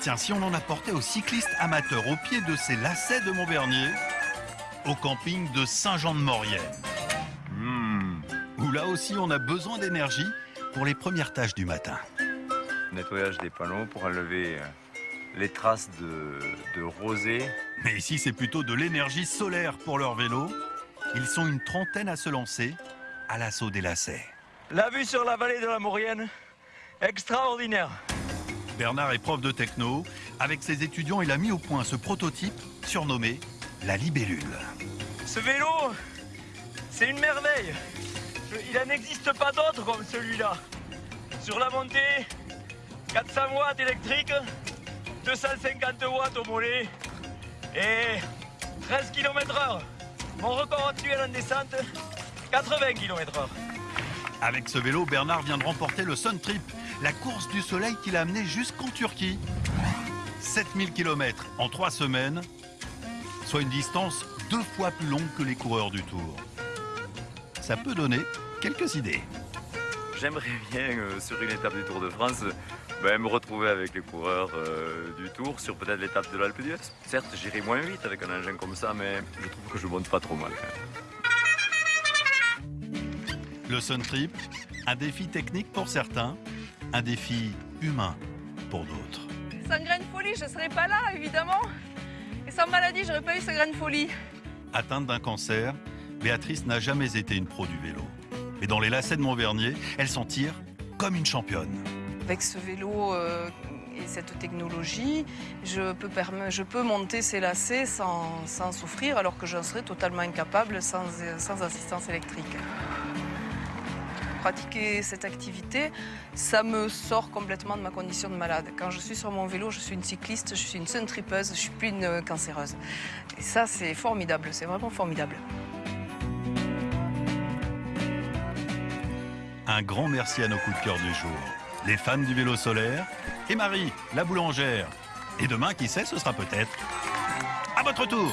Tiens, si on en apportait aux cyclistes amateurs au pied de ces lacets de Montvernier, au camping de Saint-Jean-de-Maurienne, Hmm. où là aussi on a besoin d'énergie pour les premières tâches du matin. Nettoyage des panneaux pour enlever euh, les traces de, de rosée. Mais ici, c'est plutôt de l'énergie solaire pour leur vélo. Ils sont une trentaine à se lancer à l'assaut des lacets. La vue sur la vallée de la Maurienne, extraordinaire. Bernard est prof de techno. Avec ses étudiants, il a mis au point ce prototype surnommé la libellule. Ce vélo, c'est une merveille. Il n'en existe pas d'autre comme celui-là. Sur la montée, 400 watts électriques, 250 watts au mollet et 13 km heure. Mon record actuel en descente, 80 km heure. Avec ce vélo, Bernard vient de remporter le Sun Trip, la course du soleil qu'il a amené jusqu'en Turquie. 7000 km en trois semaines, soit une distance deux fois plus longue que les coureurs du Tour. Ça peut donner quelques idées. J'aimerais bien, euh, sur une étape du Tour de France, ben, me retrouver avec les coureurs euh, du Tour sur peut-être l'étape de l'Alpe d'Huez. Certes, j'irai moins vite avec un engin comme ça, mais je trouve que je monte pas trop mal. Le Sun Trip, un défi technique pour certains, un défi humain pour d'autres. Sans graine folie, je ne serais pas là, évidemment. Et sans maladie, j'aurais pas eu ce graine folie. Atteinte d'un cancer, Béatrice n'a jamais été une pro du vélo. Mais dans les lacets de Montvernier, elle s'en tire comme une championne. Avec ce vélo euh, et cette technologie, je peux, perme- je peux monter ces lacets sans, sans souffrir, alors que j'en serais totalement incapable sans, sans assistance électrique. Pratiquer cette activité, ça me sort complètement de ma condition de malade. Quand je suis sur mon vélo, je suis une cycliste, je suis une sun-tripeuse, je suis plus une cancéreuse. Et ça, c'est formidable, c'est vraiment formidable. Un grand merci à nos coups de cœur du jour. Les fans du vélo solaire et Marie, la boulangère. Et demain, qui sait, ce sera peut-être à votre tour.